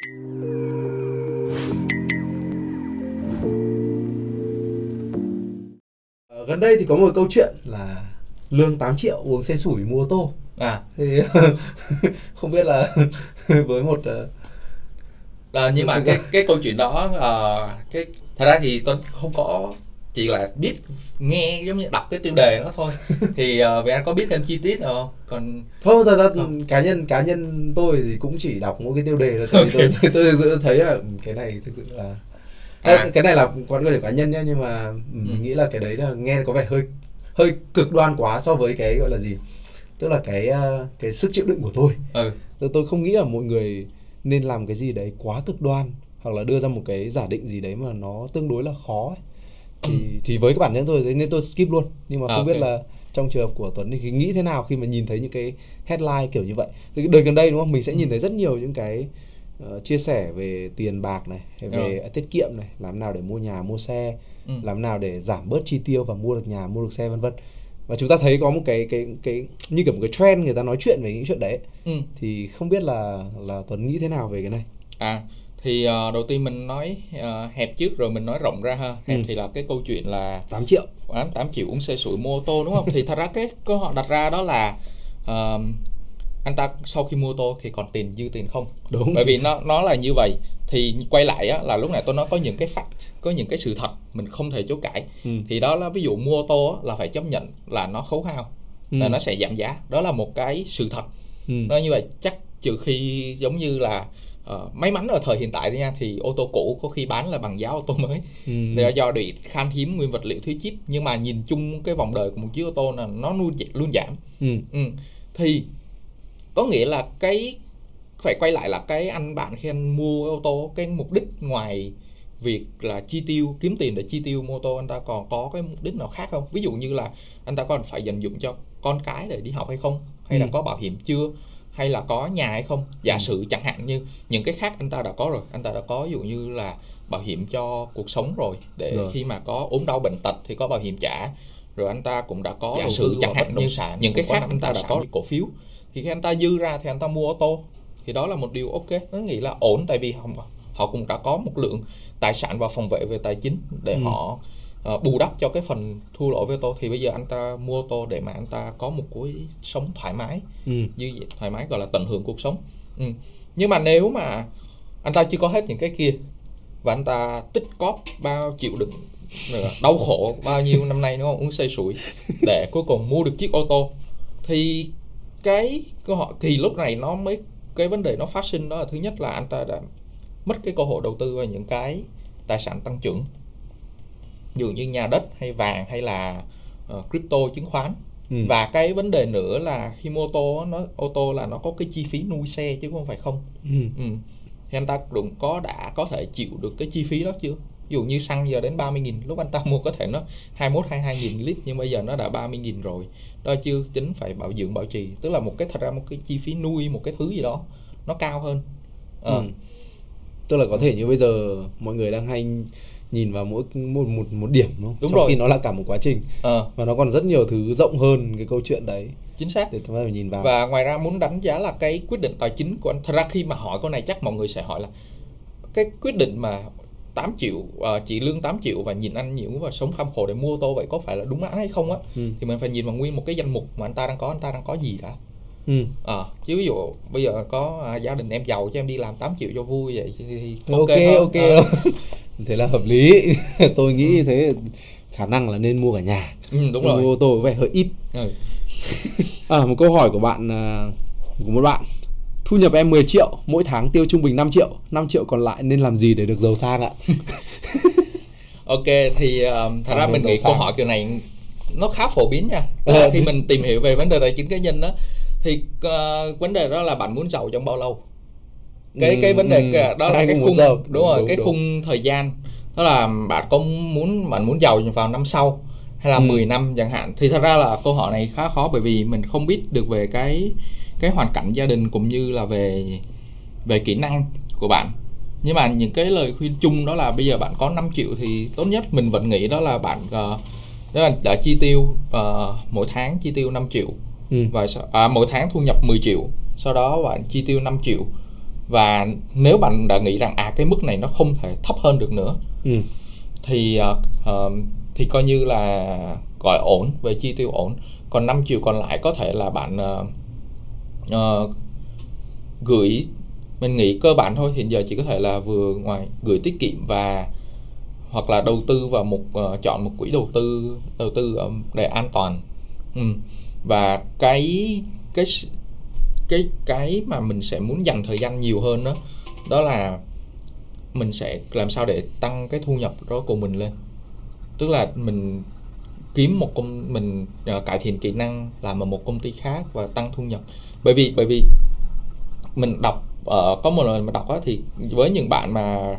Ờ, gần đây thì có một câu chuyện là lương 8 triệu uống xe sủi mua ô tô. À. Thì không biết là với một Ờ, nhưng mà cái cái câu chuyện đó ờ, cái thật ra thì tôi không có chỉ là biết nghe giống như đọc cái tiêu đề đó thôi thì uh, vì anh có biết thêm chi tiết nào không còn thôi thật ra Không. cá nhân cá nhân tôi thì cũng chỉ đọc mỗi cái tiêu đề thôi tại vì tôi, tôi thực sự thấy là ừ, cái này thực sự là À. cái này là quan điểm cá nhân nhé nhưng mà ừ, mình Ừ. nghĩ là cái đấy là nghe có vẻ hơi hơi cực đoan quá so với cái gọi là gì tức là cái ờ, cái sức chịu đựng của tôi ừ tôi, tôi không nghĩ là mọi người nên làm cái gì đấy quá cực đoan hoặc là đưa ra một cái giả định gì đấy mà nó tương đối là khó ấy. Thì thì với cái bản thân tôi nên tôi skip luôn. Nhưng mà À, không biết ok. là trong trường hợp của Tuấn thì nghĩ thế nào khi mà nhìn thấy những cái headline kiểu như vậy. Thì cái đợt gần đây đúng không? Mình sẽ nhìn thấy rất nhiều những cái ờ, chia sẻ về tiền bạc này về tiết kiệm này làm nào để mua nhà mua xe Ừ. làm nào để giảm bớt chi tiêu và mua được nhà mua được xe vân vân. Và chúng ta thấy có một cái cái cái như kiểu một cái trend người ta nói chuyện về những chuyện đấy. Ừ. Thì không biết là là Tuấn nghĩ thế nào về cái này? À thì ờ, đầu tiên mình nói ờ, hẹp trước rồi mình nói rộng ra ha. Hẹp Ừ. thì là cái câu chuyện là 8 triệu. Tám 8 triệu uống xe sủi mua ô tô đúng không? Thì thật ra cái câu hỏi đặt ra đó là ờ, anh ta sau khi mua ô tô thì còn tiền dư tiền không? Đúng bởi vì chính nó nó là như vậy. Thì quay lại á, là lúc này tôi nói có những cái fact có những cái sự thật mình không thể chối cãi. Ừ. thì đó là ví dụ mua ô tô á, là phải chấp nhận là nó khấu hao Ừ. là nó sẽ giảm giá. Đó là một cái sự thật. Ừ. nó như vậy chắc trừ khi giống như là ờ, may mắn ở thời hiện tại nha thì ô tô cũ có khi bán là bằng giá ô tô mới Ừ. là do bị khan hiếm nguyên vật liệu thứ chip nhưng mà nhìn chung cái vòng đời của một chiếc ô tô là nó luôn luôn giảm Ừ. ừ. thì có nghĩa là cái phải quay lại là cái anh bạn khi anh mua ô tô cái mục đích ngoài việc là chi tiêu kiếm tiền để chi tiêu mua ô tô anh ta còn có cái mục đích nào khác không ví dụ như là anh ta còn phải dành dụng cho con cái để đi học hay không hay là Ừ. có bảo hiểm chưa hay là có nhà hay không giả Ừ. sử chẳng hạn như những cái khác anh ta đã có rồi anh ta đã có ví dụ như là bảo hiểm cho cuộc sống rồi để Rồi. khi mà có ốm đau bệnh tật thì có bảo hiểm trả rồi anh ta cũng đã có giả sử chẳng hạn như sản, những cái khác anh ta đã có cổ phiếu thì khi anh ta dư ra thì anh ta mua ô tô thì đó là một điều ok nó nghĩ là ổn tại vì họ, họ cũng đã có một lượng tài sản và phòng vệ về tài chính để Ừ. họ ờ, bù đắp cho cái phần thua lỗ với ô tô. Thì bây giờ anh ta mua ô tô để mà anh ta có một cuối sống thoải mái. Ừ. như vậy, thoải mái gọi là tận hưởng cuộc sống. Ừ. nhưng mà nếu mà anh ta chưa có hết những cái kia và anh ta tích cóp bao chịu đựng đau khổ bao nhiêu năm nay đúng không? Uống say sủi để cuối cùng mua được chiếc ô tô thì cái câu hỏi thì lúc này nó mới cái vấn đề nó phát sinh đó là thứ nhất là anh ta đã mất cái cơ hội đầu tư vào những cái tài sản tăng trưởng dụ như nhà đất hay vàng hay là ờ, crypto chứng khoán Ừ. và cái vấn đề nữa là khi mua ô tô nó ô tô là nó có cái chi phí nuôi xe chứ không phải không Ừ. ừ. thì anh ta cũng có đã có thể chịu được cái chi phí đó chưa ví dụ như xăng giờ đến 30 nghìn lúc anh ta mua có thể nó 21 22 nghìn lít nhưng bây giờ nó đã 30 nghìn rồi đó chưa tính phải bảo dưỡng bảo trì tức là một cái thật ra một cái chi phí nuôi một cái thứ gì đó nó cao hơn Ờ, Ừ. tức là có thể như bây giờ mọi người đang hay nhìn vào mỗi một một một điểm đúng không? Đúng Trong rồi. khi nó là cả một quá trình ờ, và nó còn rất nhiều thứ rộng hơn cái câu chuyện đấy chính xác để chúng ta phải nhìn vào. và ngoài ra muốn đánh giá là cái quyết định tài chính của anh thật ra khi mà hỏi câu này chắc mọi người sẽ hỏi là cái quyết định mà 8 triệu ờ, chỉ lương 8 triệu và nhìn anh nhiều và sống kham khổ để mua ô tô vậy có phải là đúng đắn hay không á Ừ. thì mình phải nhìn vào nguyên một cái danh mục mà anh ta đang có anh ta đang có gì đã Ừ. Ờ, chứ ví dụ bây giờ có à, gia đình em giàu cho em đi làm 8 triệu cho vui vậy thì, ok ok Ờ, thế là hợp lý. Tôi nghĩ như thế khả năng là nên mua cả nhà. Ừ, đúng mua rồi. ô tô có vẻ hơi ít. Ừ. à, một câu hỏi của bạn à, của một bạn. Thu nhập em 10 triệu mỗi tháng tiêu trung bình 5 triệu. 5 triệu còn lại nên làm gì để được giàu sang ạ? Ok thì um, thật À, ra nên mình nghĩ câu sang. hỏi kiểu này nó khá phổ biến nha. Khi mình tìm hiểu về vấn đề tài chính cá nhân đó thì ờ, vấn đề đó là bạn muốn giàu trong bao lâu cái Ừ, cái vấn đề ừ. đó là cái khung giàu. đúng, Đúng, rồi đúng, cái đúng. khung thời gian đó là bạn có muốn bạn muốn giàu vào năm sau hay là Ừ. 10 năm chẳng hạn thì thật ra là câu hỏi này khá khó bởi vì mình không biết được về cái cái hoàn cảnh gia đình cũng như là về về kỹ năng của bạn nhưng mà những cái lời khuyên chung đó là bây giờ bạn có 5 triệu thì tốt nhất mình vẫn nghĩ đó là bạn ờ, đó là đã chi tiêu ờ, mỗi tháng chi tiêu 5 triệu ừ. và à, mỗi tháng thu nhập 10 triệu sau đó bạn chi tiêu 5 triệu và nếu bạn đã nghĩ rằng à cái mức này nó không thể thấp hơn được nữa ừ. thì uh, thì coi như là gọi ổn về chi tiêu ổn còn 5 triệu còn lại có thể là bạn uh, uh, gửi mình nghĩ cơ bản thôi hiện giờ chỉ có thể là vừa ngoài gửi tiết kiệm và hoặc là đầu tư vào một uh, chọn một quỹ đầu tư đầu tư um, để an toàn ừ. và cái cái cái cái mà mình sẽ muốn dành thời gian nhiều hơn đó đó là mình sẽ làm sao để tăng cái thu nhập đó của mình lên. Tức là mình kiếm một công mình uh, cải thiện kỹ năng làm ở một công ty khác và tăng thu nhập. Bởi vì bởi vì mình đọc uh, có một lần mà đọc á thì với những bạn mà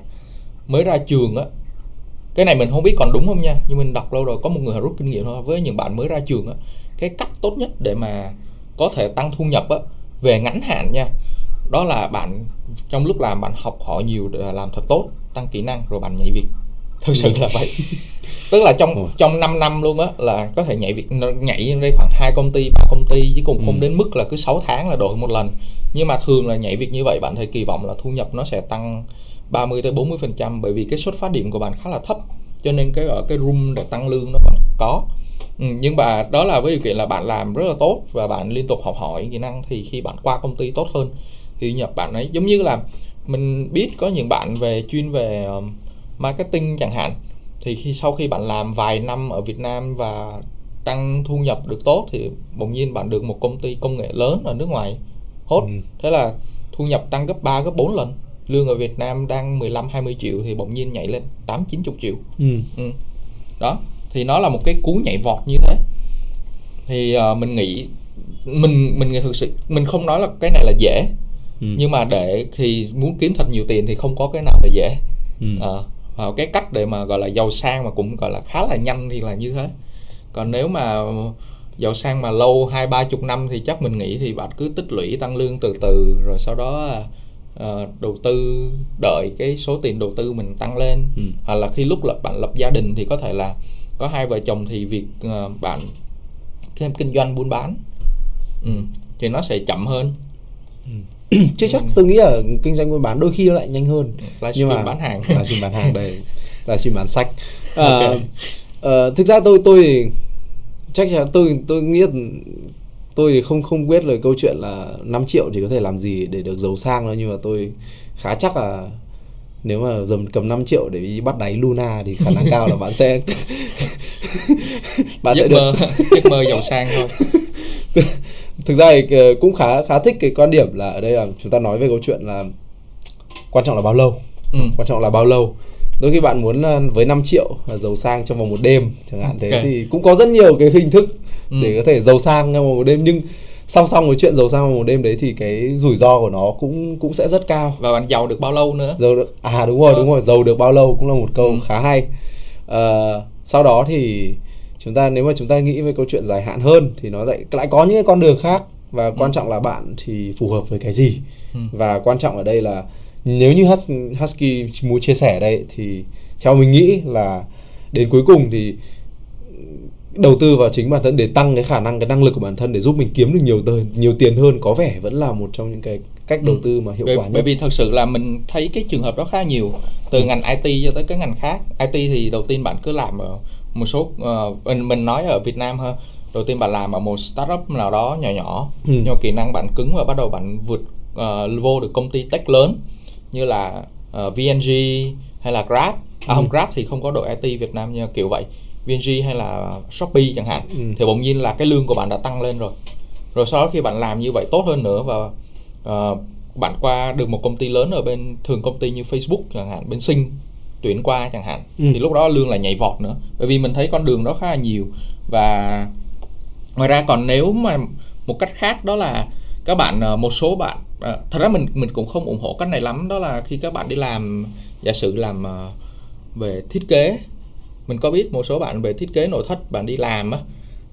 mới ra trường á cái này mình không biết còn đúng không nha nhưng mình đọc lâu rồi có một người rút kinh nghiệm thôi với những bạn mới ra trường á cái cách tốt nhất để mà có thể tăng thu nhập á về ngắn hạn nha. Đó là bạn trong lúc làm bạn học hỏi nhiều để làm thật tốt tăng kỹ năng rồi bạn nhảy việc. Thực sự là vậy. Tức là trong Ừ. trong 5 năm luôn á là có thể nhảy việc nhảy đây khoảng hai công ty ba công ty chứ cũng không Ừ. đến mức là cứ 6 tháng là đổi một lần. Nhưng mà thường là nhảy việc như vậy bạn thấy kỳ vọng là thu nhập nó sẽ tăng 30 tới 40 phần trăm bởi vì cái xuất phát điểm của bạn khá là thấp. Cho nên cái ở cái room để tăng lương nó còn có ừ, nhưng mà đó là với điều kiện là bạn làm rất là tốt và bạn liên tục học hỏi kỹ năng thì khi bạn qua công ty tốt hơn. Thì nhập bạn ấy giống như là mình biết có những bạn về chuyên về um, marketing chẳng hạn. Thì khi sau khi bạn làm vài năm ở Việt Nam và tăng thu nhập được tốt thì bỗng nhiên bạn được một công ty công nghệ lớn ở nước ngoài. Hốt. Ừ. thế là thu nhập tăng gấp 3 gấp 4 lần. Lương ở Việt Nam đang 15 20 triệu thì bỗng nhiên nhảy lên 8 90 triệu. Ừ. ừ. đó thì nó là một cái cú nhảy vọt như thế thì ờ, mình nghĩ mình mình thực sự mình không nói là cái này là dễ Ừ. nhưng mà để thì muốn kiếm thật nhiều tiền thì không có cái nào là dễ Ừ. Và cái cách để mà gọi là giàu sang mà cũng gọi là khá là nhanh thì là như thế còn nếu mà giàu sang mà lâu hai ba chục năm thì chắc mình nghĩ thì bạn cứ tích lũy tăng lương từ từ rồi sau đó ờ, đầu tư đợi cái số tiền đầu tư mình tăng lên Ừ. hoặc là khi lúc lập bạn lập gia đình thì có thể là có hai vợ chồng thì việc ờ, bạn thêm kinh doanh buôn bán. Ừ, thì nó sẽ chậm hơn. Chứ chắc tôi nghĩ là kinh doanh buôn bán đôi khi nó lại nhanh hơn. Livestream bán hàng. là stream bán hàng đây. Là stream bán sách. À, Ok. ờ, thực ra tôi tôi thì chắc chắn tôi tôi nghĩ tôi thì không không biết là câu chuyện là 5 triệu thì có thể làm gì để được giàu sang đâu nhưng mà tôi khá chắc là nếu mà dầm cầm 5 triệu để đi bắt đáy Luna thì khả năng cao là bạn sẽ bạn sẽ giấc được mơ giấc mơ giàu sang thôi thực ra thì ờ, cũng khá khá thích cái quan điểm là ở đây là chúng ta nói về câu chuyện là quan trọng là bao lâu ừ. quan trọng là bao lâu đôi khi bạn muốn ờ, với 5 triệu giàu sang trong vòng một đêm chẳng hạn thế Ok. thì cũng có rất nhiều cái hình thức Ừ. để có thể giàu sang trong vòng một đêm nhưng song song với chuyện giàu sang một đêm đấy thì cái rủi ro của nó cũng cũng sẽ rất cao và bạn giàu được bao lâu nữa giàu được à đúng rồi Ờ. đúng rồi giàu được bao lâu cũng là một câu Ừ. khá hay Ờ, sau đó thì chúng ta nếu mà chúng ta nghĩ về câu chuyện dài hạn hơn thì nó lại lại có những cái con đường khác và quan trọng là bạn thì phù hợp với cái gì Ừ. và quan trọng ở đây là nếu như Hus- Husky muốn chia sẻ đây thì theo mình nghĩ là đến cuối cùng thì đầu tư vào chính bản thân để tăng cái khả năng cái năng lực của bản thân để giúp mình kiếm được nhiều tiền nhiều tiền hơn có vẻ vẫn là một trong những cái cách đầu Ừ. tư mà hiệu bởi, quả nhất bởi vì thật sự là mình thấy cái trường hợp đó khá nhiều từ ngành IT cho tới cái ngành khác IT thì đầu tiên bạn cứ làm ở một số ờ, mình mình nói ở Việt Nam ha đầu tiên bạn làm ở một startup nào đó nhỏ nhỏ Ừ. nhưng kỹ năng bạn cứng và bắt đầu bạn vượt ờ, vô được công ty tech lớn như là ờ, VNG hay là Grab à không Ừ. Grab thì không có đội IT Việt Nam như kiểu vậy VNG hay là Shopee chẳng hạn Ừ. thì bỗng nhiên là cái lương của bạn đã tăng lên rồi rồi sau đó khi bạn làm như vậy tốt hơn nữa và ờ, bạn qua được một công ty lớn ở bên thường công ty như Facebook chẳng hạn bên Sinh tuyển qua chẳng hạn Ừ. thì lúc đó lương lại nhảy vọt nữa bởi vì mình thấy con đường đó khá là nhiều và ngoài ra còn nếu mà một cách khác đó là các bạn ờ, một số bạn ờ, thật ra mình mình cũng không ủng hộ cách này lắm đó là khi các bạn đi làm giả sử làm về thiết kế mình có biết một số bạn về thiết kế nội thất bạn đi làm á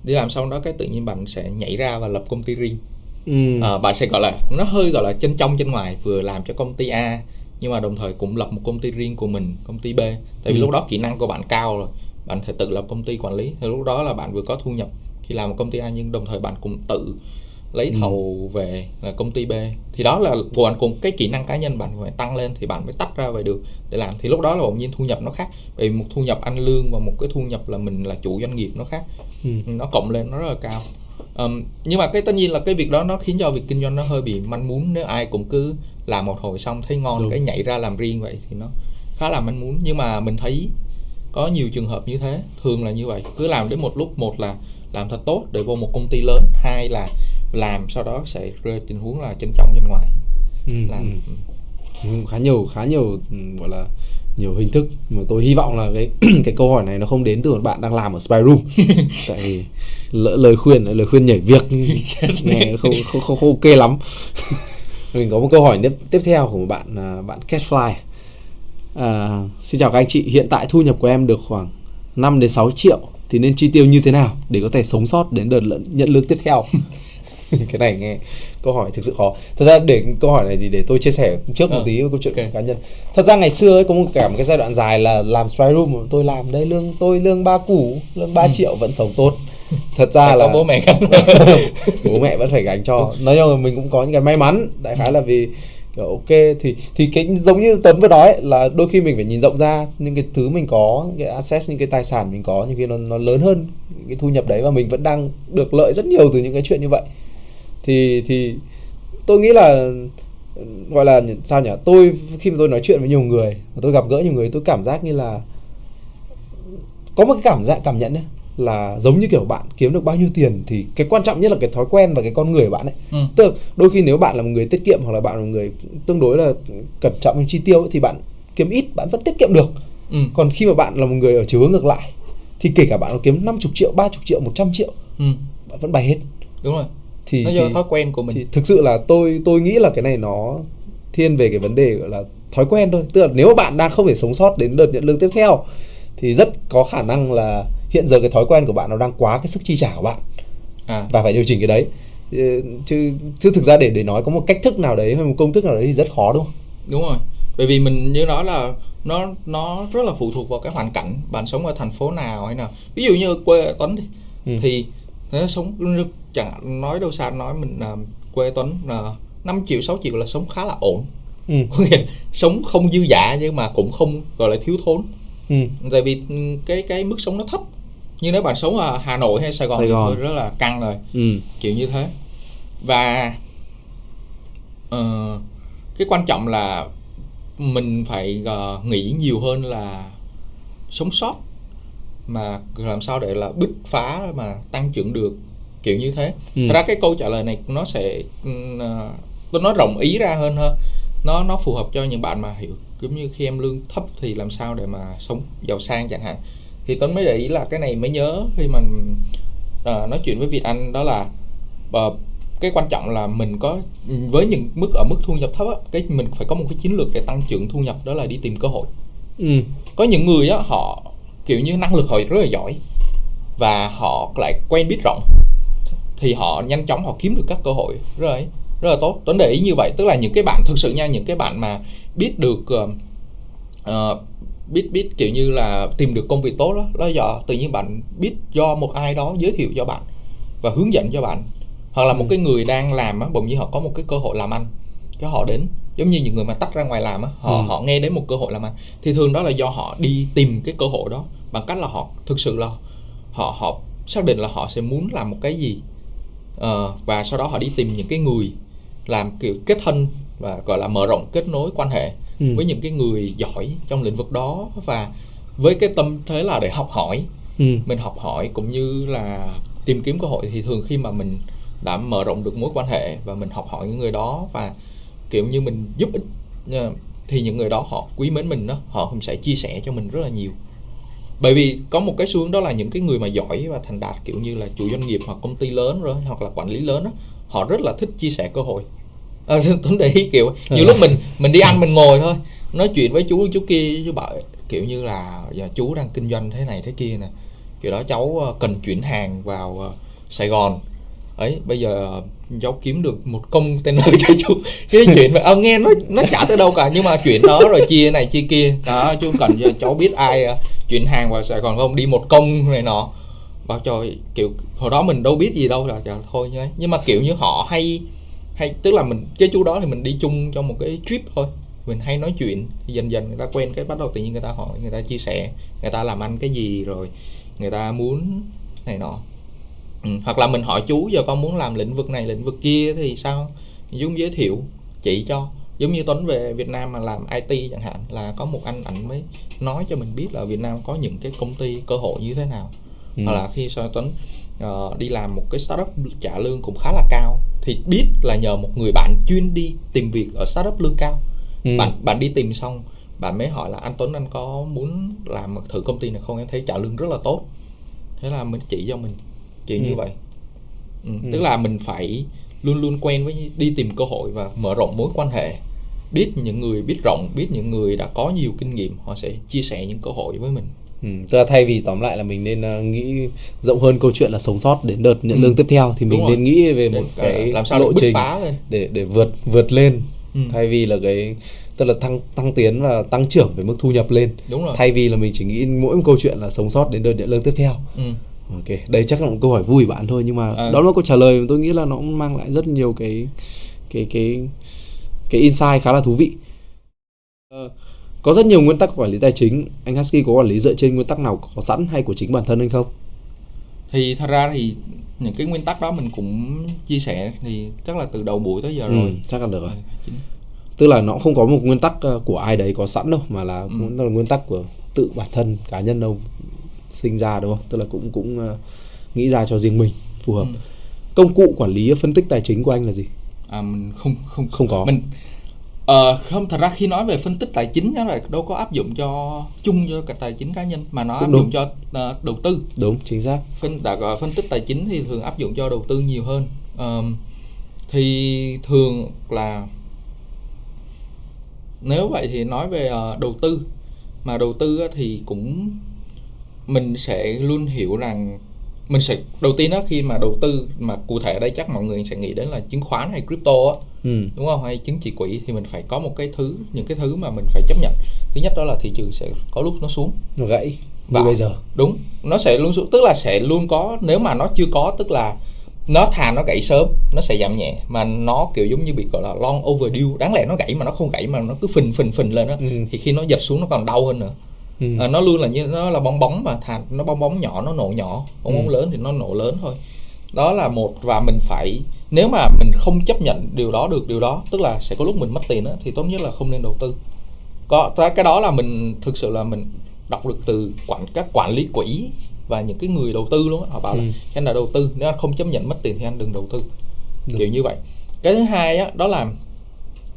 đi làm xong đó cái tự nhiên bạn sẽ nhảy ra và lập công ty riêng Ừ. Ờ, bạn sẽ gọi là nó hơi gọi là chân trong chân ngoài vừa làm cho công ty A nhưng mà đồng thời cũng lập một công ty riêng của mình công ty B tại vì Ừ. lúc đó kỹ năng của bạn cao rồi bạn thể tự lập công ty quản lý thì lúc đó là bạn vừa có thu nhập khi làm một công ty A nhưng đồng thời bạn cũng tự lấy Ừ. thầu về là công ty B. Thì đó là của bạn cùng cái kỹ năng cá nhân bạn phải tăng lên thì bạn mới tách ra về được để làm. Thì lúc đó là bỗng nhiên thu nhập nó khác. Vì một thu nhập ăn lương và một cái thu nhập là mình là chủ doanh nghiệp nó khác. Ừ. nó cộng lên nó rất là cao. Ờm, nhưng mà cái tất nhiên là cái việc đó nó khiến cho việc kinh doanh nó hơi bị manh mún. Nếu ai cũng cứ làm một hồi xong thấy ngon Đúng. cái nhảy ra làm riêng vậy thì nó khá là manh mún. Nhưng mà mình thấy có nhiều trường hợp như thế thường là như vậy. Cứ làm đến một lúc một là làm thật tốt để vô một công ty lớn hai là làm sau đó sẽ rơi tình huống là chân trong chân ngoài. Ừ. làm ừ. Ừ, khá nhiều khá nhiều ừ, gọi là nhiều hình thức mà tôi hy vọng là cái cái câu hỏi này nó không đến từ một bạn đang làm ở spy room. Tại vì lỡ lời khuyên lời khuyên nhảy việc nghe không không không, không ok lắm. Mình có một câu hỏi tiếp tiếp theo của một bạn à, bạn Catfly. À, xin chào các anh chị hiện tại thu nhập của em được khoảng 5 đến 6 triệu thì nên chi tiêu như thế nào để có thể sống sót đến đợt nhận lương tiếp theo cái này nghe câu hỏi thực sự khó. Thật ra để câu hỏi này thì để tôi chia sẻ trước một Ờ, tí câu chuyện ok. cá nhân. Thật ra ngày xưa ấy có một cả một cái giai đoạn dài là làm spy room mà tôi làm đây lương tôi lương ba củ lương 3 triệu vẫn sống tốt. Thật ra Phải là bố mẹ gánh. Bố mẹ vẫn phải gánh cho. Nói chung là mình cũng có những cái may mắn đại khái là vì kiểu ok thì thì cái giống như tấn vừa nói ấy, là đôi khi mình phải nhìn rộng ra những cái thứ mình có những cái asset những cái tài sản mình có những cái nó nó lớn hơn cái thu nhập đấy và mình vẫn đang được lợi rất nhiều từ những cái chuyện như vậy thì thì tôi nghĩ là gọi là sao nhỉ tôi khi mà tôi nói chuyện với nhiều người và tôi gặp gỡ nhiều người tôi cảm giác như là có một cái cảm giác cảm nhận ấy, là giống như kiểu bạn kiếm được bao nhiêu tiền thì cái quan trọng nhất là cái thói quen và cái con người của bạn ấy ừ. tức là đôi khi nếu bạn là một người tiết kiệm hoặc là bạn là một người tương đối là cẩn trọng trong chi tiêu ấy, thì bạn kiếm ít bạn vẫn tiết kiệm được Ừ. còn khi mà bạn là một người ở chiều hướng ngược lại thì kể cả bạn có kiếm 50 triệu 30 triệu 100 triệu Ừ. bạn vẫn bay hết đúng rồi thì nó do thì, thói quen của mình. thì thực sự là tôi tôi nghĩ là cái này nó thiên về cái vấn đề gọi là thói quen thôi. Tức là nếu bạn đang không thể sống sót đến đợt nhận lương tiếp theo thì rất có khả năng là hiện giờ cái thói quen của bạn nó đang quá cái sức chi trả của bạn. À. Và phải điều chỉnh cái đấy. Ừ, chứ chứ thực ra để để nói có một cách thức nào đấy hay một công thức nào đấy thì rất khó đúng không? Đúng rồi. Bởi vì mình như nói là nó nó rất là phụ thuộc vào cái hoàn cảnh bạn sống ở thành phố nào hay nào. Ví dụ như quê ở Tuấn đi. Ừ. thì nó sống chẳng nói đâu xa nói mình là quê Tuấn là 5 triệu 6 triệu là sống khá là ổn. Ừ. Có nghĩa là sống không dư dả nhưng mà cũng không gọi là thiếu thốn. Ừ. Tại vì ừ, cái cái mức sống nó thấp. Nhưng nếu bạn sống ở Hà Nội hay Sài Gòn Sài thì Gòn. thôi rất là căng rồi. Ừ. Kiểu như thế. Và ờ, cái quan trọng là mình phải ờ, nghĩ nhiều hơn là sống sót mà làm sao để là bứt phá mà tăng trưởng được kiểu như thế. Ừ. thật ra cái câu trả lời này nó sẽ ừm, ờ, tôi nói rộng ý ra hơn hơn nó nó phù hợp cho những bạn mà hiểu giống như khi em lương thấp thì làm sao để mà sống giàu sang chẳng hạn. Thì Tuấn mới để ý là cái này mới nhớ khi mà ờ, nói chuyện với Việt Anh đó là ờ, cái quan trọng là mình có với những mức ở mức thu nhập thấp á, cái mình phải có một cái chiến lược để tăng trưởng thu nhập đó là đi tìm cơ hội. Ừ. Có những người á họ kiểu như năng lực họ rất là giỏi và họ lại quen biết rộng thì họ nhanh chóng họ kiếm được các cơ hội rất là rất là tốt Tuấn để ý như vậy tức là những cái bạn thực sự nha những cái bạn mà biết được ờ, ờ, biết biết kiểu như là tìm được công việc tốt đó đó do tự nhiên bạn biết do một ai đó giới thiệu cho bạn và hướng dẫn cho bạn hoặc là một Ừ. cái người đang làm á bỗng nhiên họ có một cái cơ hội làm ăn cái họ đến giống như những người mà tách ra ngoài làm á họ Ừ. họ nghe đến một cơ hội làm ăn thì thường đó là do họ đi tìm cái cơ hội đó bằng cách là họ thực sự là họ họ xác định là họ sẽ muốn làm một cái gì Ờ, và sau đó họ đi tìm những cái người làm kiểu kết thân và gọi là mở rộng kết nối quan hệ Ừ. với những cái người giỏi trong lĩnh vực đó và với cái tâm thế là để học hỏi ừ mình học hỏi cũng như là tìm kiếm cơ hội thì thường khi mà mình đã mở rộng được mối quan hệ và mình học hỏi những người đó và kiểu như mình giúp ích thì những người đó họ quý mến mình đó họ cũng sẽ chia sẻ cho mình rất là nhiều. Bởi vì có một cái xu hướng đó là những cái người mà giỏi và thành đạt kiểu như là chủ doanh nghiệp hoặc công ty lớn rồi hoặc là quản lý lớn đó họ rất là thích chia sẻ cơ hội. À, Tuấn để ý kiểu nhiều lúc mình mình đi ăn mình ngồi thôi nói chuyện với chú chú kia chú bảo kiểu như là giờ chú đang kinh doanh thế này thế kia nè. Kiểu đó cháu ờ, cần chuyển hàng vào ờ, Sài Gòn. Ấy bây giờ cháu kiếm được một container cho chú. Cái chuyện mà à, nghe nó nó chả tới đâu cả nhưng mà chuyện đó rồi chia này chia kia. Đó chú cần cho cháu biết ai ờ, chuyển hàng vào Sài Gòn không? Đi một công này nọ. Bao trời kiểu hồi đó mình đâu biết gì đâu là trời thôi như nhưng mà kiểu như họ hay hay tức là mình cái chú đó thì mình đi chung trong một cái trip thôi. Mình hay nói chuyện thì dần dần người ta quen cái bắt đầu tự nhiên người ta hỏi người ta chia sẻ người ta làm ăn cái gì rồi người ta muốn này nọ ừ. hoặc là mình hỏi chú giờ con muốn làm lĩnh vực này lĩnh vực kia thì sao chú giới thiệu chỉ cho giống như Tuấn về Việt Nam mà làm IT chẳng hạn là có một anh ảnh mới nói cho mình biết là Việt Nam có những cái công ty cơ hội như thế nào ừ. hoặc là khi sau Tuấn uh, đi làm một cái startup trả lương cũng khá là cao thì biết là nhờ một người bạn chuyên đi tìm việc ở startup lương cao ừ. bạn bạn đi tìm xong bạn mới hỏi là anh Tuấn anh có muốn làm thử công ty này không em thấy trả lương rất là tốt thế là mình chỉ cho mình chỉ ừ. như vậy ừ. Ừ. tức là mình phải luôn luôn quen với đi tìm cơ hội và mở rộng mối quan hệ biết những người biết rộng biết những người đã có nhiều kinh nghiệm họ sẽ chia sẻ những cơ hội với mình Ừ, tức là thay vì tóm lại là mình nên uh, nghĩ rộng hơn câu chuyện là sống sót đến đợt nhận ừ. lương tiếp theo thì mình nên nghĩ về một để, cái làm sao lộ trình phá lên. để để vượt vượt lên ừ. thay vì là cái tức là tăng tăng tiến và tăng trưởng về mức thu nhập lên Đúng rồi. thay vì là mình chỉ nghĩ mỗi một câu chuyện là sống sót đến đợt nhận lương tiếp theo ừ. Ok đây chắc là một câu hỏi vui bạn thôi nhưng mà à. đó là câu trả lời tôi nghĩ là nó cũng mang lại rất nhiều cái cái cái cái insight khá là thú vị uh, có rất nhiều nguyên tắc quản lý tài chính anh Husky có quản lý dựa trên nguyên tắc nào có sẵn hay của chính bản thân anh không thì thật ra thì những cái nguyên tắc đó mình cũng chia sẻ thì chắc là từ đầu buổi tới giờ ừ, rồi chắc là được rồi chính. tức là nó không có một nguyên tắc ờ, của ai đấy có sẵn đâu mà là ừ. là nguyên tắc của tự bản thân cá nhân đâu sinh ra đúng không? Tức là cũng cũng uh, nghĩ ra cho riêng mình phù hợp. Ừ. công cụ quản lý phân tích tài chính của anh là gì? À mình không không không có. mình Ờ, không thật ra khi nói về phân tích tài chính đó là đâu có áp dụng cho chung cho cả tài chính cá nhân mà nó Cũng áp đúng. dụng cho uh, đầu tư. Đúng chính xác. Phân đã gọi phân tích tài chính thì thường áp dụng cho đầu tư nhiều hơn. Uh, thì thường là nếu vậy thì nói về uh, đầu tư mà đầu tư thì cũng mình sẽ luôn hiểu rằng mình sẽ đầu tiên đó khi mà đầu tư mà cụ thể ở đây chắc mọi người sẽ nghĩ đến là chứng khoán hay crypto á. Ừ. đúng không? Hay chứng chỉ quỹ thì mình phải có một cái thứ những cái thứ mà mình phải chấp nhận. Thứ nhất đó là thị trường sẽ có lúc nó xuống. Nó gãy và bây giờ. đúng nó sẽ luôn xuống tức là sẽ luôn có nếu mà nó chưa có tức là nó thà nó gãy sớm nó sẽ giảm nhẹ. Mà nó kiểu giống như bị gọi là long overdue. Đáng lẽ nó gãy mà nó không gãy mà nó cứ phình phình phình lên đó ừ. thì khi nó giật xuống nó còn đau hơn nữa ừ. à, nó luôn là như nó là bong bóng mà thà nó bong bóng nhỏ nó nổ nhỏ bong bóng ừ. lớn thì nó nổ lớn thôi đó là một và mình phải nếu mà mình không chấp nhận điều đó được điều đó tức là sẽ có lúc mình mất tiền đó, thì tốt nhất là không nên đầu tư có cái đó là mình thực sự là mình đọc được từ quản các quản lý quỹ và những cái người đầu tư luôn đó. họ bảo ừ. là anh là đầu tư nếu anh không chấp nhận mất tiền thì anh đừng đầu tư được. kiểu như vậy cái thứ hai á, đó là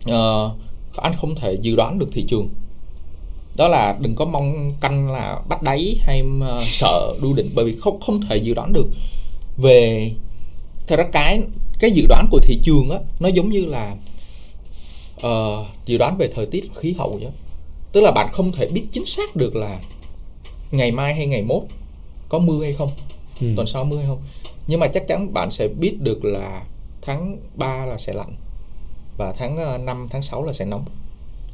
uh, anh không thể dự đoán được thị trường đó là đừng có mong canh là bắt đáy hay uh, sợ đu định bởi vì không không thể dự đoán được. Về thật ra cái cái dự đoán của thị trường á nó giống như là uh, dự đoán về thời tiết khí hậu vậy tức là bạn không thể biết chính xác được là ngày mai hay ngày mốt có mưa hay không ừ. tuần sau mưa hay không. Nhưng mà chắc chắn bạn sẽ biết được là tháng 3 là sẽ lạnh và tháng 5 ờ, tháng 6 là sẽ nóng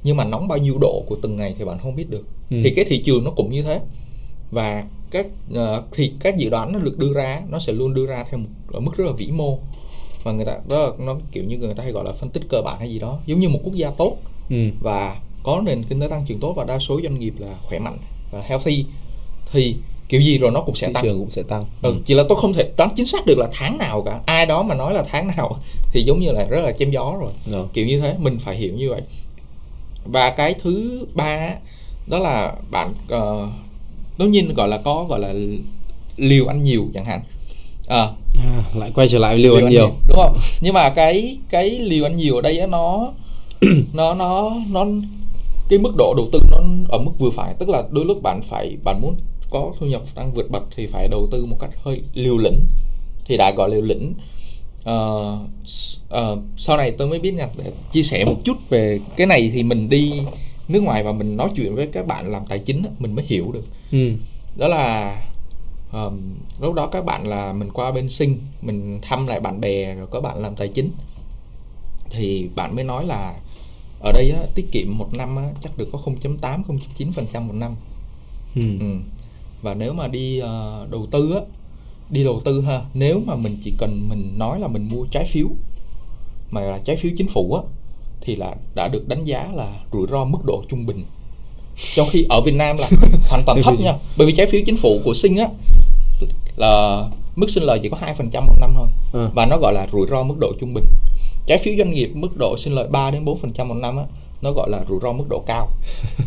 nhưng mà nóng bao nhiêu độ của từng ngày thì bạn không biết được. Ừ. thì cái thị trường nó cũng như thế. Và các uh, thì các dự đoán nó được đưa ra nó sẽ luôn đưa ra theo một mức rất là vĩ mô. Và người ta đó là, nó kiểu như người ta hay gọi là phân tích cơ bản hay gì đó. Giống như một quốc gia tốt ừ. và có nền kinh tế tăng trưởng tốt và đa số doanh nghiệp là khỏe mạnh và healthy thì kiểu gì rồi nó cũng sẽ thị tăng. trường cũng sẽ tăng. Ừ, chỉ là tôi không thể đoán chính xác được là tháng nào cả. Ai đó mà nói là tháng nào thì giống như là rất là chém gió rồi. Dạ. kiểu như thế mình phải hiểu như vậy và cái thứ ba đó là bạn uh, nhiên gọi là có gọi là liều ăn nhiều chẳng hạn. À, à lại quay trở lại liều, liều ăn, ăn nhiều. nhiều đúng không? Nhưng mà cái cái liều ăn nhiều ở đây á, nó nó nó nó cái mức độ đầu tư nó ở mức vừa phải. Tức là đôi lúc bạn phải bạn muốn có thu nhập tăng vượt bậc thì phải đầu tư một cách hơi liều lĩnh. Thì đã gọi liều lĩnh uh, uh, sau này tôi mới biết nha để chia sẻ một chút về cái này thì mình đi nước ngoài và mình nói chuyện với các bạn làm tài chính mình mới hiểu được ừ. đó là um, lúc đó các bạn là mình qua bên sinh mình thăm lại bạn bè rồi có bạn làm tài chính thì bạn mới nói là ở đây á, tiết kiệm một năm á, chắc được có 0.8 0.9 phần trăm một năm ừ. Ừ. và nếu mà đi uh, đầu tư á, đi đầu tư ha. Nếu mà mình chỉ cần mình nói là mình mua trái phiếu mà là trái phiếu chính phủ á thì là đã được đánh giá là rủi ro mức độ trung bình. Trong khi ở Việt Nam là hoàn toàn thấp nha. Bởi vì trái phiếu chính phủ của Sinh á là mức sinh lời chỉ có 2% một năm thôi. Ừ. và nó gọi là rủi ro mức độ trung bình. Trái phiếu doanh nghiệp mức độ sinh lợi 3 đến 4% một năm á nó gọi là rủi ro mức độ cao.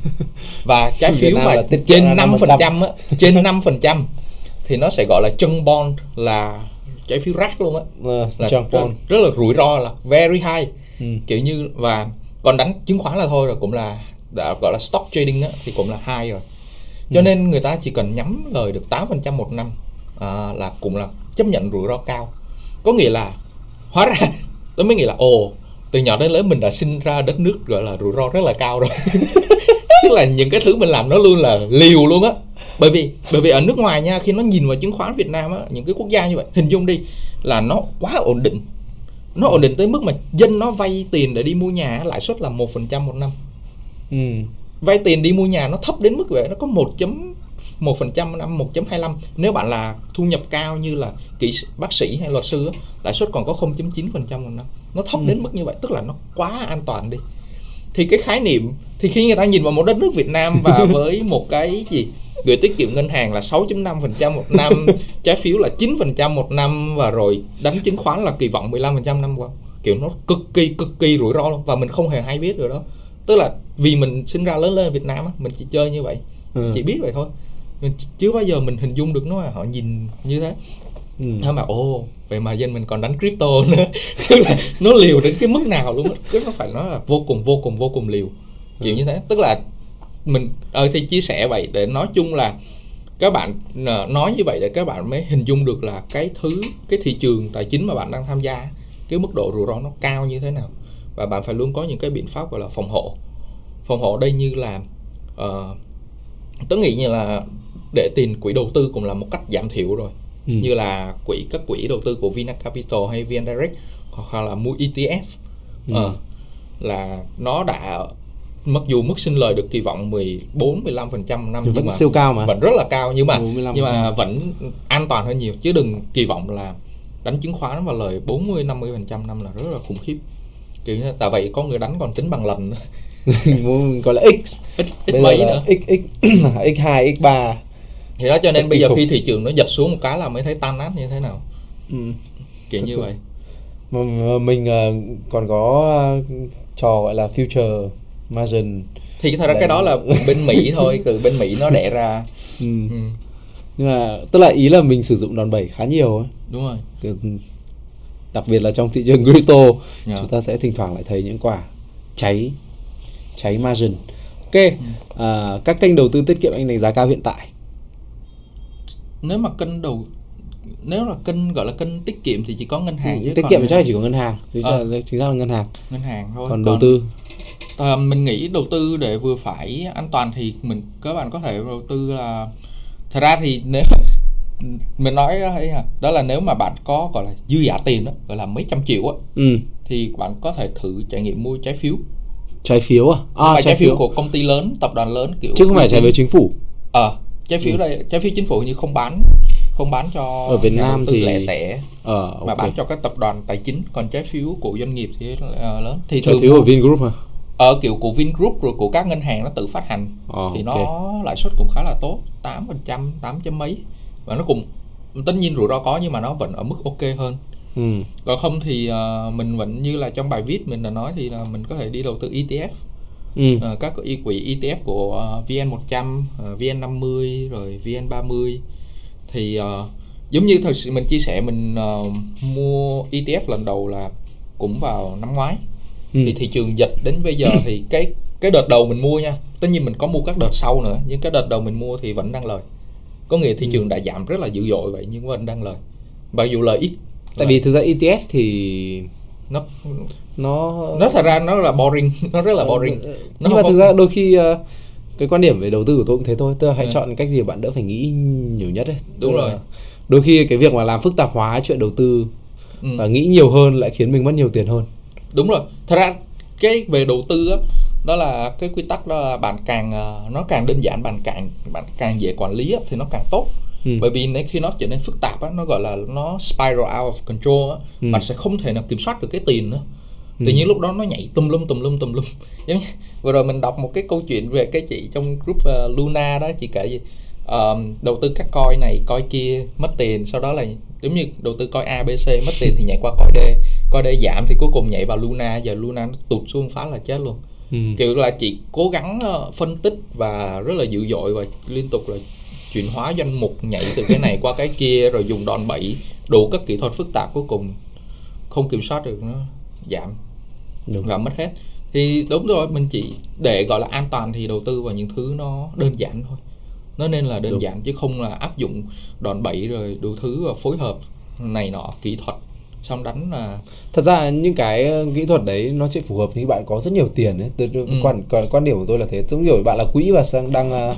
Và trái phiếu mà trên là 5% á trên 5% thì nó sẽ gọi là chân bond là trái phiếu rác luôn á. Ờ, là rất, bond. rất là rủi ro là very high. Ừ. kiểu như và còn đánh chứng khoán là thôi rồi cũng là đã gọi là stock trading á, thì cũng là high rồi. Cho nên người ta chỉ cần nhắm lời được 8% một năm à, là cũng là chấp nhận rủi ro cao. Có nghĩa là hóa ra tôi mới nghĩ là ồ từ nhỏ đến lớn mình đã sinh ra đất nước gọi là rủi ro rất là cao rồi. Tức là những cái thứ mình làm nó luôn là liều luôn á bởi vì bởi vì ở nước ngoài nha khi nó nhìn vào chứng khoán Việt Nam á những cái quốc gia như vậy hình dung đi là nó quá ổn định. Nó ổn định tới mức mà dân nó vay tiền để đi mua nhà lãi suất là một phần trăm một năm. Ừ. vay tiền đi mua nhà nó thấp đến mức vậy nó có 1 một phần trăm năm 1.25 nếu bạn là thu nhập cao như là kỹ bác sĩ hay luật sư á, lãi suất còn có 0.9 phần trăm một năm. Nó thấp Ừ. đến mức như vậy tức là nó quá an toàn đi thì cái khái niệm thì khi người ta nhìn vào một đất nước Việt Nam và với một cái gì gửi tiết kiệm ngân hàng là 6.5 phần trăm một năm trái phiếu là 9 phần trăm một năm và rồi đánh chứng khoán là kỳ vọng 15 phần trăm năm qua. Kiểu nó cực kỳ cực kỳ rủi ro luôn và mình không hề hay biết được đó. Tức là vì mình sinh ra lớn lên ở Việt Nam á mình chỉ chơi như vậy Ừ. chỉ biết vậy thôi. Mình ch- chưa bao giờ mình hình dung được nó là họ nhìn như thế Ừ. nó mà ồ vậy mà dân mình còn đánh crypto nữa. Tức là nó liều đến cái mức nào luôn á. Cái nó phải nói là vô cùng vô cùng vô cùng liều. Kiểu như thế. Tức là mình ờ thì chia sẻ vậy để nói chung là các bạn ờ, nói như vậy để các bạn mới hình dung được là cái thứ cái thị trường tài chính mà bạn đang tham gia cái mức độ rủi ro nó cao như thế nào. Và bạn phải luôn có những cái biện pháp gọi là phòng hộ. Phòng hộ đây như là ờ, tớ nghĩ như là để tiền quỹ đầu tư cũng là một cách giảm thiểu rồi Ừ. như là quỹ các quỹ đầu tư của Vina Capital hay VN Direct hoặc là mua ETF Ừ. Ờ, là nó đã mặc dù mức sinh lời được kỳ vọng 14 15 phần trăm năm Nhưng vẫn mà siêu cao mà. vẫn rất là cao nhưng mà 45%. nhưng mà vẫn an toàn hơn nhiều chứ đừng kỳ vọng là đánh chứng khoán và lời 40 50 phần trăm năm là rất là khủng khiếp kiểu như tại vậy có người đánh còn tính bằng lần gọi là x Bây giờ mấy nữa x x x2 x3 thì đó cho nên bây giờ khi thị trường nó giật xuống một cái là mới thấy tan nát như thế nào. Ừ. kiểu như vậy. Mà, mình ờ, còn có trò gọi là future margin. Thì thật ra Đấy. cái đó là bên Mỹ thôi từ bên Mỹ nó đẻ ra. Ừ. ừ, nhưng mà tức là ý là mình sử dụng đòn bẩy khá nhiều ấy. Đúng rồi. Từ- đặc biệt là trong thị trường crypto Dạ. chúng ta sẽ thỉnh thoảng lại thấy những quả cháy cháy margin. Ok. Ừ. à, các kênh đầu tư tiết kiệm anh đánh giá cao hiện tại nếu mà kênh đầu nếu là kênh gọi là kênh tiết kiệm thì chỉ có ngân hàng chứ tiết còn- kiệm chắc là chỉ có ngân hàng. Chính Ờ. xác, chính xác là ngân hàng. Ngân hàng thôi. Còn đầu tư? Ờ, mình nghĩ đầu tư để vừa phải an toàn thì mình các bạn có thể đầu tư là thật ra thì nếu mình nói ấy à, đó là nếu mà bạn có gọi là dư giả tiền đó gọi là mấy trăm triệu á ừ. thì bạn có thể thử trải nghiệm mua trái phiếu. Trái phiếu à, à mà trái phiếu của công ty lớn tập đoàn lớn kiểu chứ không phải trái phiếu chính phủ. Ờ trái phiếu Ừ. đây trái phiếu chính phủ như không bán không bán cho Ở Việt Nam thì- lẻ tẻ ờ mà ok. bán cho các tập đoàn tài chính. Còn trái phiếu của doanh nghiệp thì ờ, lớn. Thì trái phiếu của Vingroup hả? Ở kiểu của Vingroup rồi của các ngân hàng nó tự phát hành. Ờ, thì ok. nó lãi suất cũng khá là tốt 8 phần trăm 8 chấm mấy. Và nó cũng tất nhiên rủi ro có nhưng mà nó vẫn ở mức ok hơn. Ừ. còn không thì ờ, mình vẫn như là trong bài viết mình đã nói thì là mình có thể đi đầu tư ETF Ừ. Ờ, các y quỹ ETF của ờ, VN100, ờ, VN50 rồi VN30 thì ờ, giống như thật sự mình chia sẻ mình ờ, mua ETF lần đầu là cũng vào năm ngoái Ừ. thì thị trường dịch đến bây giờ thì cái cái đợt đầu mình mua nha tất nhiên mình có mua các đợt sau nữa nhưng cái đợt đầu mình mua thì vẫn đang lời có nghĩa thị Ừ. trường đã giảm rất là dữ dội vậy nhưng vẫn đang lời mặc dù lời ít tại vì thực ra ETF thì nó nó nó thật ra nó là boring. Nó rất là boring. Ờ, Nó nhưng mà thực ra đôi khi ờ, cái quan điểm về đầu tư của tôi cũng thế thôi. Tức là hãy Ừ. chọn cách gì bạn đỡ phải nghĩ nhiều nhất đấy Đúng Tức rồi. đôi khi cái việc mà làm phức tạp hóa chuyện đầu tư ừ. và nghĩ nhiều hơn lại khiến mình mất nhiều tiền hơn. Đúng rồi. Thật ra cái về đầu tư á đó là cái quy tắc đó là bạn càng ờ, nó càng đơn giản bạn càng bạn càng dễ quản lý á, thì nó càng tốt Ừ. bởi vì nếu khi nó trở nên phức tạp á nó gọi là nó spiral out of control á Ừ. bạn sẽ không thể nào kiểm soát được cái tiền nữa Ừ. tự nhiên lúc đó nó nhảy tùm lum tùm lum tùm lum giống như vừa rồi mình đọc một cái câu chuyện về cái chị trong group ờ, Luna đó chị kể gì Ờ, đầu tư các coin này coin kia mất tiền sau đó là giống như đầu tư coin A B C mất tiền thì nhảy qua coin D coin D giảm thì cuối cùng nhảy vào Luna giờ Luna nó tụt xuống phá là chết luôn Ừ. kiểu là chị cố gắng ờ, phân tích và rất là dữ dội và liên tục là chuyển hóa danh mục nhảy từ cái này qua cái kia rồi dùng đòn bẩy đủ các kỹ thuật phức tạp cuối cùng không kiểm soát được nó giảm Đúng. và mất hết thì đúng rồi mình chỉ để gọi là an toàn thì đầu tư vào những thứ nó đơn giản thôi nó nên là đơn Đúng. giản chứ không là áp dụng đòn bẩy rồi đủ thứ và phối hợp này nọ kỹ thuật xong đánh là Thật ra những cái ờ, kỹ thuật đấy nó sẽ phù hợp khi bạn có rất nhiều tiền ấy. Từ, Ừ. quan, quan quan điểm của tôi là thế. Giống kiểu bạn là quỹ và sang đang ờ,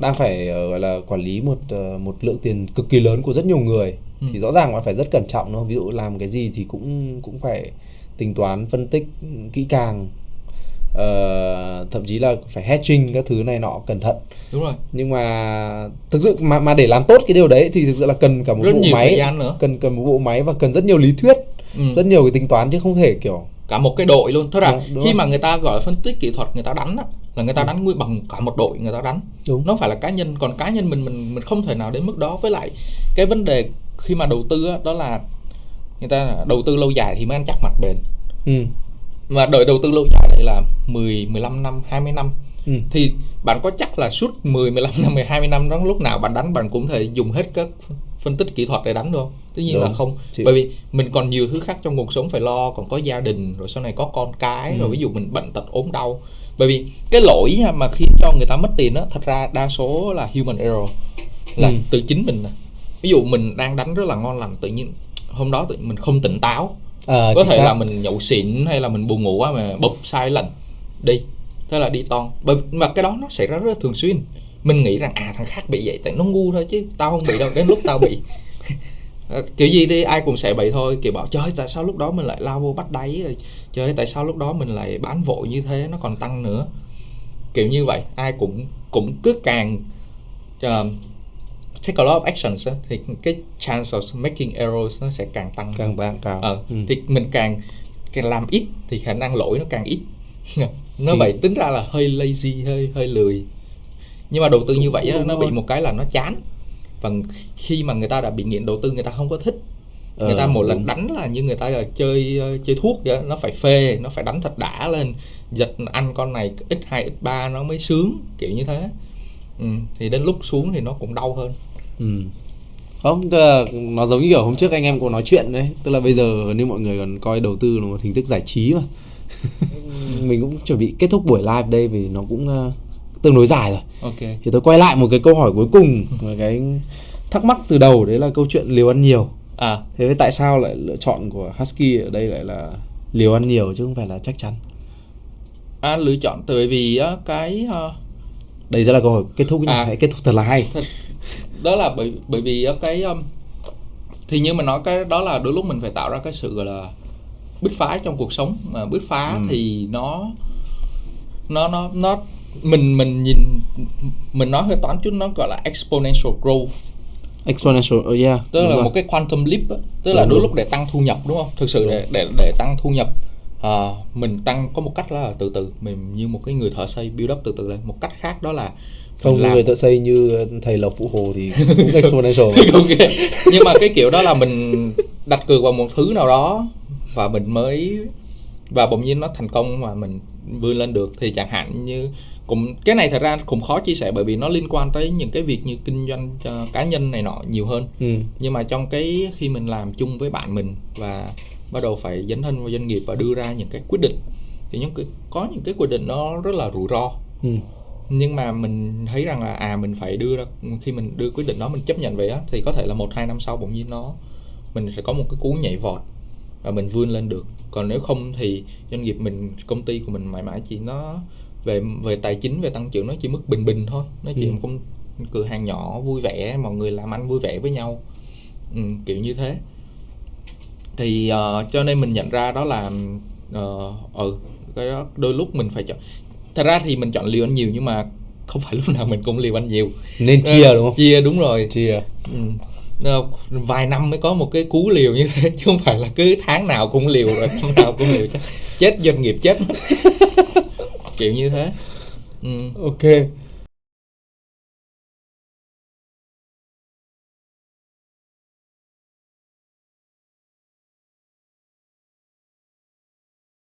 đang phải ờ, gọi là quản lý một ờ, một lượng tiền cực kỳ lớn của rất nhiều người Ừ. thì rõ ràng bạn phải rất cẩn trọng đúng không? Ví dụ làm cái gì thì cũng cũng phải tính toán phân tích kỹ càng. Ờ, thậm chí là phải hedging các thứ này nọ cẩn thận đúng rồi nhưng mà thực sự mà mà để làm tốt cái điều đấy thì thực sự là cần cả một rất bộ nhiều máy nữa cần cần một bộ máy và cần rất nhiều lý thuyết ừ. rất nhiều cái tính toán chứ không thể kiểu cả một cái đội luôn. Tức là Đúng, đúng khi rồi. mà người ta gọi phân tích kỹ thuật người ta đánh á là người ta đánh nguyên bằng cả một đội người ta đánh. Đúng. Nó phải là cá nhân còn cá nhân mình mình mình không thể nào đến mức đó. Với lại cái vấn đề khi mà đầu tư á, đó là người ta đầu tư lâu dài thì mới ăn chắc mặt bền. Ừ. mà đợi đầu tư lâu dài đây là 10, 15 năm, 20 năm Ừ. thì bạn có chắc là suốt 10, 15 năm, 10, 20 năm đó lúc nào bạn đánh bạn cũng thể dùng hết các phân tích kỹ thuật để đánh được không? Tất nhiên là Đúng. không. Chị- Bởi vì mình còn nhiều thứ khác trong cuộc sống phải lo, còn có gia đình, rồi sau này có con cái, Ừ. rồi ví dụ mình bệnh tật ốm đau. Bởi vì cái lỗi mà khiến cho người ta mất tiền đó, thật ra đa số là human error. Là Ừ. từ chính mình. Ví dụ mình đang đánh rất là ngon lành tự nhiên hôm đó tự mình không tỉnh táo Ờ, có thể xác. là mình nhậu xỉn hay là mình buồn ngủ quá mà bụp sai lần đi thế là đi ton bởi mà cái đó nó xảy ra rất là thường xuyên. Mình nghĩ rằng à thằng khác bị vậy tại nó ngu thôi chứ tao không bị đâu đến lúc tao bị. Ờ, kiểu gì đi ai cũng sẽ bị thôi. Kiểu bảo trời ơi, tại sao lúc đó mình lại lao vô bắt đáy rồi? Trời ơi, tại sao lúc đó mình lại bán vội như thế nó còn tăng nữa? Kiểu như vậy ai cũng cũng cứ càng uh, take a lot of actions á, thì cái chance of making errors nó sẽ càng tăng càng bạn cao ờ ừ. thì mình càng càng làm ít thì khả năng lỗi nó càng ít nó Thì- vậy tính ra là hơi lazy hơi hơi lười nhưng mà đầu tư như vậy á, đúng nó bị rồi. một cái là nó chán và khi mà người ta đã bị nghiện đầu tư người ta không có thích người Ờ, ta một lần đúng. đánh là như người ta là chơi ờ, chơi thuốc vậy đó. nó phải phê nó phải đánh thật đã lên giật ăn con này x 2 x 3 nó mới sướng kiểu như thế ừ, thì đến lúc xuống thì nó cũng đau hơn Ừ. Không, tức là nó giống như kiểu hôm trước anh em cũng nói chuyện đấy. Tức là bây giờ nếu mọi người còn coi đầu tư là một hình thức giải trí mà. Mình cũng chuẩn bị kết thúc buổi live đây vì nó cũng ờ, tương đối dài rồi. Ok. Thì tôi quay lại một cái câu hỏi cuối cùng Một cái thắc mắc từ đầu đấy là câu chuyện liều ăn nhiều. À. Thế với tại sao lại lựa chọn của Husky ở đây lại là liều ăn nhiều chứ không phải là chắc chắn? À, lựa chọn tại vì á, cái ờ, Đây sẽ là câu hỏi kết thúc nhá, À. hãy kết thúc thật là hay đó là bởi bởi vì cái um, thì như mình nói cái đó là đôi lúc mình phải tạo ra cái sự gọi là bứt phá trong cuộc sống mà bứt phá Ừ. thì nó nó nó nó mình mình nhìn mình nói hơi toán chút nó gọi là exponential growth Exponential, oh yeah tức đúng là rồi. một cái quantum leap á. tức Đúng, là đôi đúng. lúc để tăng thu nhập đúng không thực sự để để để tăng thu nhập à, mình tăng có một cách là từ từ mình như một cái người thợ xây build up từ từ lên. Một cách khác đó là Không làm- người thợ xây như thầy Lộc Phụ Hồ thì cũng exponential. Ok. Nhưng mà cái kiểu đó là mình đặt cược vào một thứ nào đó và mình mới và bỗng nhiên nó thành công mà mình vươn lên được thì chẳng hạn như cũng cái này thật ra cũng khó chia sẻ bởi vì nó liên quan tới những cái việc như kinh doanh cho cá nhân này nọ nhiều hơn. Ừ. nhưng mà trong cái khi mình làm chung với bạn mình và bắt đầu phải dấn thân vào doanh nghiệp và đưa ra những cái quyết định. Thì những cái có những cái quyết định nó rất là rủi ro. Ừ. nhưng mà mình thấy rằng là à mình phải đưa ra khi mình đưa quyết định đó mình chấp nhận vậy á thì có thể là một hai năm sau bỗng nhiên nó mình sẽ có một cái cú nhảy vọt và mình vươn lên được. Còn nếu không thì doanh nghiệp mình công ty của mình mãi mãi chỉ nó về về tài chính về tăng trưởng nó chỉ mức bình bình thôi. Nó chỉ Ừ. một công cửa hàng nhỏ vui vẻ mọi người làm ăn vui vẻ với nhau. Ừ, kiểu như thế thì ờ, cho nên mình nhận ra đó là ờ, ừ cái đó đôi lúc mình phải chọn. Thật ra thì mình chọn liều ăn nhiều nhưng mà không phải lúc nào mình cũng liều anh nhiều. Nên chia đúng không? chia đúng rồi. Chia. Ừ. Ờ, vài năm mới có một cái cú liều như thế chứ không phải là cứ tháng nào cũng liều rồi năm nào cũng liều chắc chết doanh nghiệp chết kiểu như thế. Ừ. ok